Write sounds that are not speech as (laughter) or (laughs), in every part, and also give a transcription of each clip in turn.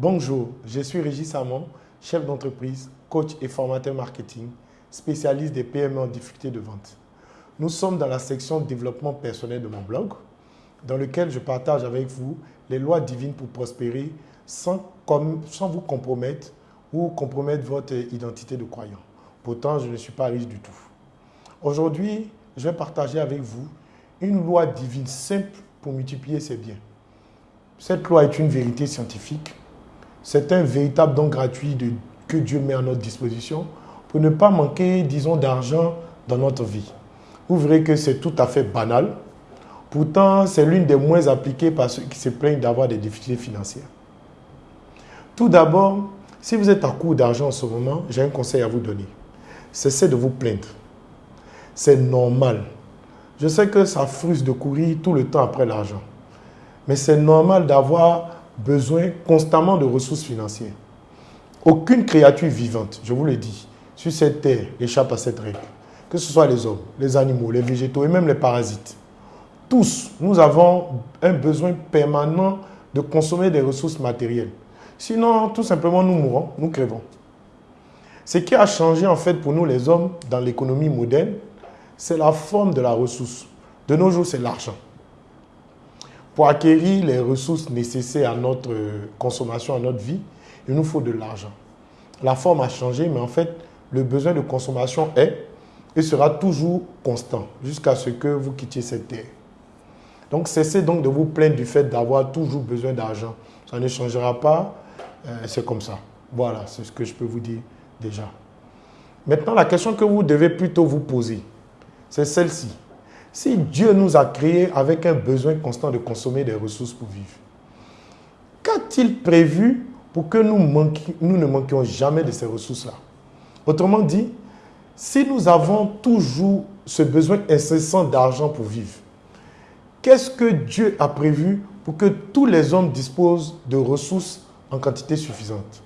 Bonjour, je suis Régis Samon, chef d'entreprise, coach et formateur marketing, spécialiste des PME en difficulté de vente. Nous sommes dans la section développement personnel de mon blog, dans lequel je partage avec vous les lois divines pour prospérer sans, sans vous compromettre ou compromettre votre identité de croyant. Pourtant, je ne suis pas riche du tout. Aujourd'hui, je vais partager avec vous une loi divine simple pour multiplier ses biens. Cette loi est une vérité scientifique. C'est un véritable don gratuit que Dieu met à notre disposition pour ne pas manquer, disons, d'argent dans notre vie. Vous verrez que c'est tout à fait banal. Pourtant, c'est l'une des moins appliquées par ceux qui se plaignent d'avoir des difficultés financières. Tout d'abord, si vous êtes à court d'argent en ce moment, j'ai un conseil à vous donner. Cessez de vous plaindre. C'est normal. Je sais que ça frustre de courir tout le temps après l'argent. Mais c'est normal d'avoir besoin constamment de ressources financières. Aucune créature vivante, je vous le dis, sur cette terre échappe à cette règle. Que ce soit les hommes, les animaux, les végétaux et même les parasites. Tous, nous avons un besoin permanent de consommer des ressources matérielles. Sinon, tout simplement, nous mourrons, nous crèvons. Ce qui a changé en fait pour nous les hommes dans l'économie moderne, c'est la forme de la ressource. De nos jours, c'est l'argent. Pour acquérir les ressources nécessaires à notre consommation, à notre vie, il nous faut de l'argent. La forme a changé, mais en fait, le besoin de consommation est et sera toujours constant jusqu'à ce que vous quittiez cette terre. Donc, cessez donc de vous plaindre du fait d'avoir toujours besoin d'argent. Ça ne changera pas, euh, c'est comme ça. Voilà, c'est ce que je peux vous dire déjà. Maintenant, la question que vous devez plutôt vous poser, c'est celle-ci. Si Dieu nous a créés avec un besoin constant de consommer des ressources pour vivre, qu'a-t-il prévu pour que nous, ne manquions jamais de ces ressources-là? Autrement dit, si nous avons toujours ce besoin incessant d'argent pour vivre, qu'est-ce que Dieu a prévu pour que tous les hommes disposent de ressources en quantité suffisante?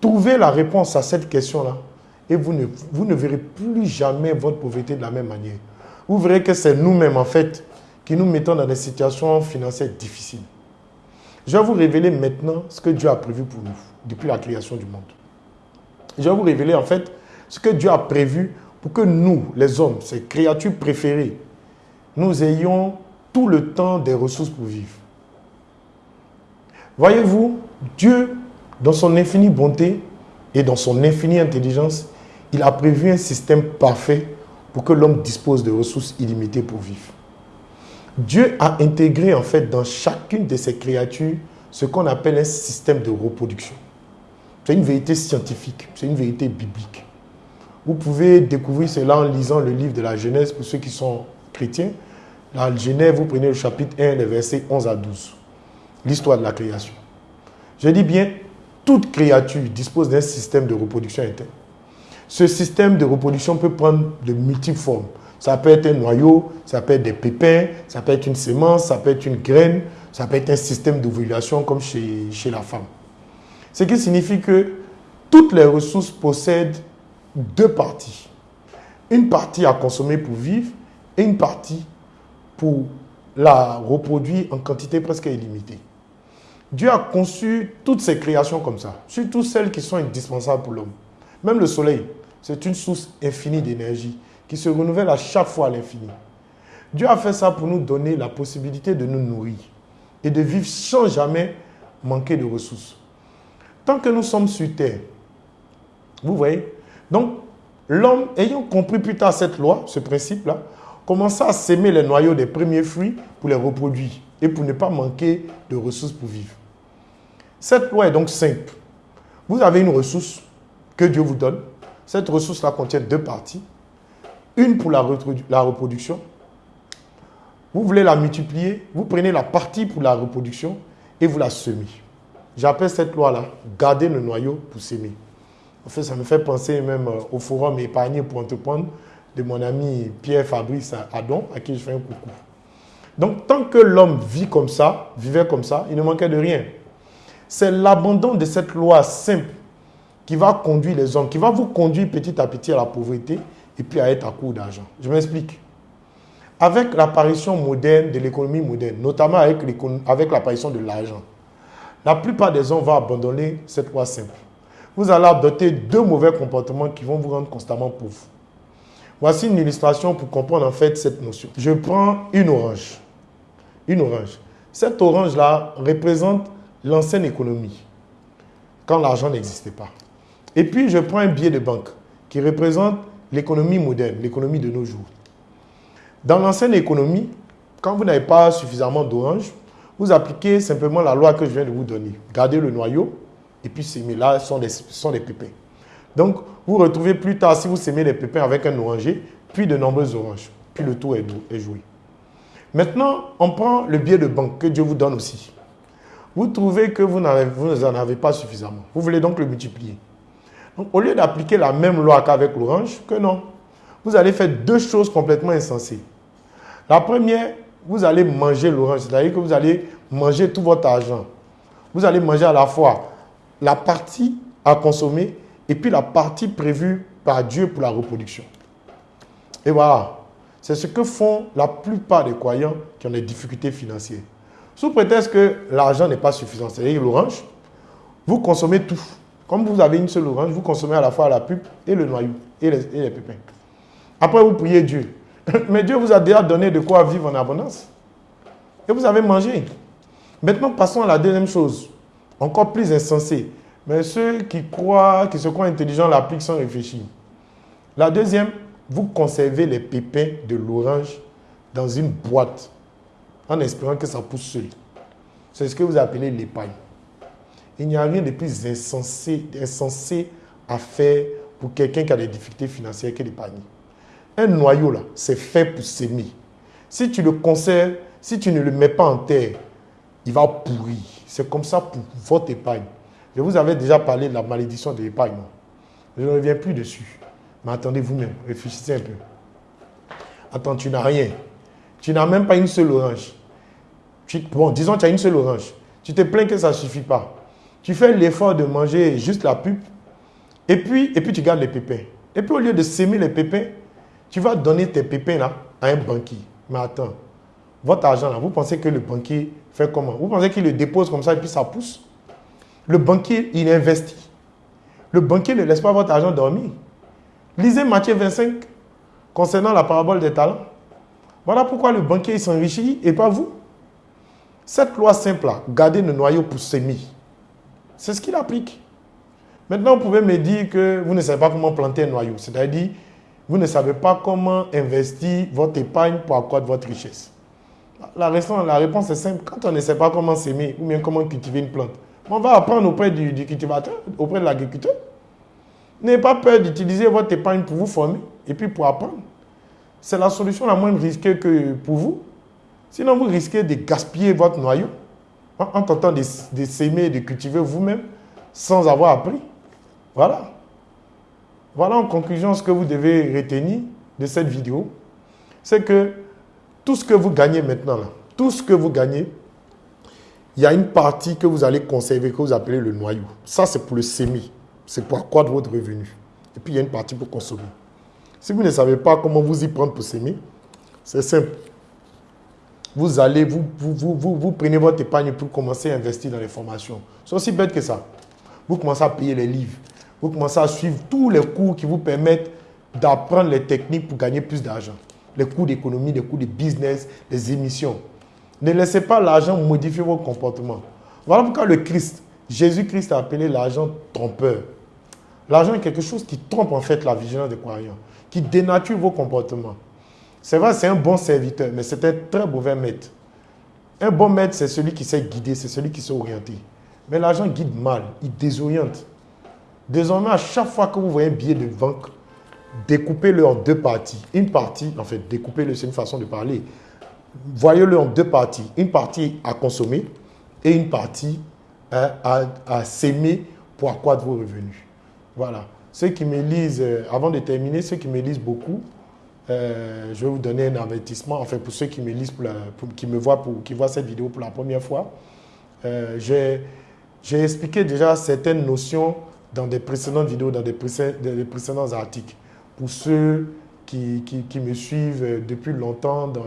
Trouvez la réponse à cette question-là et vous ne verrez plus jamais votre pauvreté de la même manière. Vous verrez que c'est nous-mêmes, en fait, qui nous mettons dans des situations financières difficiles. Je vais vous révéler maintenant ce que Dieu a prévu pour nous depuis la création du monde. Je vais vous révéler, en fait, ce que Dieu a prévu pour que nous, les hommes, ces créatures préférées, nous ayons tout le temps des ressources pour vivre. Voyez-vous, Dieu, dans son infinie bonté et dans son infinie intelligence, il a prévu un système parfait pour que l'homme dispose de ressources illimitées pour vivre. Dieu a intégré en fait dans chacune de ses créatures ce qu'on appelle un système de reproduction. C'est une vérité scientifique, c'est une vérité biblique. Vous pouvez découvrir cela en lisant le livre de la Genèse pour ceux qui sont chrétiens. La Genèse, vous prenez le chapitre 1, les versets 11 à 12. L'histoire de la création. Je dis bien, toute créature dispose d'un système de reproduction interne. Ce système de reproduction peut prendre de multiples formes. Ça peut être un noyau, ça peut être des pépins, ça peut être une semence, ça peut être une graine, ça peut être un système d'ovulation comme chez, chez la femme. Ce qui signifie que toutes les ressources possèdent deux parties. Une partie à consommer pour vivre et une partie pour la reproduire en quantité presque illimitée. Dieu a conçu toutes ces créations comme ça, surtout celles qui sont indispensables pour l'homme. Même le soleil, c'est une source infinie d'énergie qui se renouvelle à chaque fois à l'infini. Dieu a fait ça pour nous donner la possibilité de nous nourrir et de vivre sans jamais manquer de ressources. Tant que nous sommes sur terre, vous voyez, donc l'homme ayant compris plus tard cette loi, ce principe-là, commença à s'aimer les noyaux des premiers fruits pour les reproduire et pour ne pas manquer de ressources pour vivre. Cette loi est donc simple. Vous avez une ressource que Dieu vous donne, cette ressource-là contient deux parties. Une pour la, reproduction. Vous voulez la multiplier, vous prenez la partie pour la reproduction et vous la semez. J'appelle cette loi-là garder le noyau pour s'aimer. En fait, ça me fait penser même euh, au forum épargné pour entreprendre de mon ami Pierre Fabrice Adon, à qui je fais un coucou. Donc, tant que l'homme vit comme ça, vivait comme ça, il ne manquait de rien. C'est l'abandon de cette loi simple qui va conduire les hommes, qui va vous conduire petit à petit à la pauvreté et puis à être à court d'argent. Je m'explique. Avec l'apparition moderne de l'économie moderne, notamment avec, l'apparition de l'argent, la plupart des gens vont abandonner cette loi simple. Vous allez adopter deux mauvais comportements qui vont vous rendre constamment pauvre. Voici une illustration pour comprendre en fait cette notion. Je prends une orange. Une orange. Cette orange-là représente l'ancienne économie, quand l'argent n'existait pas. Et puis, je prends un billet de banque qui représente l'économie moderne, l'économie de nos jours. Dans l'ancienne économie, quand vous n'avez pas suffisamment d'orange, vous appliquez simplement la loi que je viens de vous donner. Gardez le noyau et puis s'aimer. Là, sont des, sont des pépins. Donc, vous retrouvez plus tard, si vous semez des pépins avec un oranger, puis de nombreuses oranges. Puis le tour est joué. Maintenant, on prend le billet de banque que Dieu vous donne aussi. Vous trouvez que vous n'en avez pas suffisamment. Vous voulez donc le multiplier. Donc, au lieu d'appliquer la même loi qu'avec l'orange, que non. Vous allez faire deux choses complètement insensées. La première, vous allez manger l'orange, c'est-à-dire que vous allez manger tout votre argent. Vous allez manger à la fois la partie à consommer et puis la partie prévue par Dieu pour la reproduction. Et voilà, c'est ce que font la plupart des croyants qui ont des difficultés financières. Sous prétexte que l'argent n'est pas suffisant, c'est-à-dire l'orange, vous consommez tout. Comme vous avez une seule orange, vous consommez à la fois la pulpe et le noyau et les, pépins. Après, vous priez Dieu. (laughs) Mais Dieu vous a déjà donné de quoi vivre en abondance. Et vous avez mangé. Maintenant, passons à la deuxième chose, encore plus insensée. Mais ceux qui croient, qui se croient intelligents l'appliquent sans réfléchir. La deuxième, vous conservez les pépins de l'orange dans une boîte en espérant que ça pousse seul. C'est ce que vous appelez l'épargne. Il n'y a rien de plus insensé, insensé à faire pour quelqu'un qui a des difficultés financières que l'épargne. Un noyau, là, c'est fait pour s'aimer. Si tu le conserves, si tu ne le mets pas en terre, il va pourrir. C'est comme ça pour votre épargne. Je vous avais déjà parlé de la malédiction de l'épargne. Je ne reviens plus dessus. Mais attendez vous-même, réfléchissez un peu. Attends, tu n'as rien. Tu n'as même pas une seule orange. bon, disons, tu as une seule orange. Tu te plains que ça ne suffit pas. Tu fais l'effort de manger juste la pupe. Et puis, et puis tu gardes les pépins. Et puis au lieu de s'aimer les pépins, tu vas donner tes pépins là à un banquier. Mais attends, votre argent là, vous pensez que le banquier fait comment? Vous pensez qu'il le dépose comme ça et puis ça pousse? Le banquier, il investit. Le banquier ne laisse pas votre argent dormir. Lisez Matthieu 25 concernant la parabole des talents. Voilà pourquoi le banquier s'enrichit et pas vous. Cette loi simple là, gardez le noyau pour semer. C'est ce qu'il applique. Maintenant, vous pouvez me dire que vous ne savez pas comment planter un noyau. C'est-à-dire, vous ne savez pas comment investir votre épargne pour accroître votre richesse. La réponse, est simple. Quand on ne sait pas comment s'aimer ou bien comment cultiver une plante, on va apprendre auprès du, cultivateur, auprès de l'agriculteur. N'ayez pas peur d'utiliser votre épargne pour vous former et puis pour apprendre. C'est la solution la moins risquée que pour vous. Sinon, vous risquez de gaspiller votre noyau en tentant de, s'aimer et de cultiver vous-même sans avoir appris. Voilà. Voilà en conclusion ce que vous devez retenir de cette vidéo. C'est que tout ce que vous gagnez maintenant, tout ce que vous gagnez, il y a une partie que vous allez conserver, que vous appelez le noyau. Ça, c'est pour le semer. C'est pour accroître votre revenu. Et puis, il y a une partie pour consommer. Si vous ne savez pas comment vous y prendre pour s'aimer, c'est simple. Vous allez, vous, vous, vous, vous, prenez votre épargne pour commencer à investir dans les formations. C'est aussi bête que ça. Vous commencez à payer les livres, vous commencez à suivre tous les cours qui vous permettent d'apprendre les techniques pour gagner plus d'argent. Les cours d'économie, les cours de business, les émissions. Ne laissez pas l'argent modifier votre comportement. Voilà pourquoi le Christ, Jésus-Christ a appelé l'argent trompeur. L'argent est quelque chose qui trompe en fait la vigilance des croyants, qui dénature vos comportements. C'est vrai, c'est un bon serviteur, mais c'est un très mauvais maître. Un bon maître, c'est celui qui sait guider, c'est celui qui sait orienter. Mais l'argent guide mal, il désoriente. Désormais, à chaque fois que vous voyez un billet de banque, découpez-le en deux parties. Une partie, en fait, découpez-le, c'est une façon de parler. Voyez-le en deux parties. Une partie à consommer et une partie à, à, s'aimer pour accroître vos revenus. Voilà. Ceux qui me lisent, euh, avant de terminer, ceux qui me lisent beaucoup, euh, je vais vous donner un avertissement. Enfin, pour ceux qui me lisent, qui me voient, pour, qui voient cette vidéo pour la première fois, euh, j'ai expliqué déjà certaines notions dans des précédentes vidéos, dans des, précédents articles. Pour ceux qui, me suivent depuis longtemps dans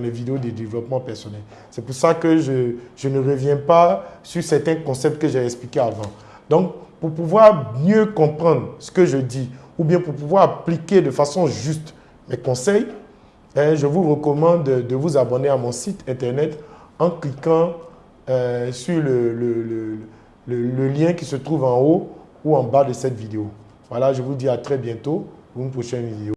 les, vidéos de développement personnel. C'est pour ça que je, ne reviens pas sur certains concepts que j'ai expliqués avant. Donc, pour pouvoir mieux comprendre ce que je dis, ou bien pour pouvoir appliquer de façon juste mes conseils, hein, je vous recommande de, vous abonner à mon site internet en cliquant euh, sur le, lien qui se trouve en haut ou en bas de cette vidéo. Voilà, je vous dis à très bientôt pour une prochaine vidéo.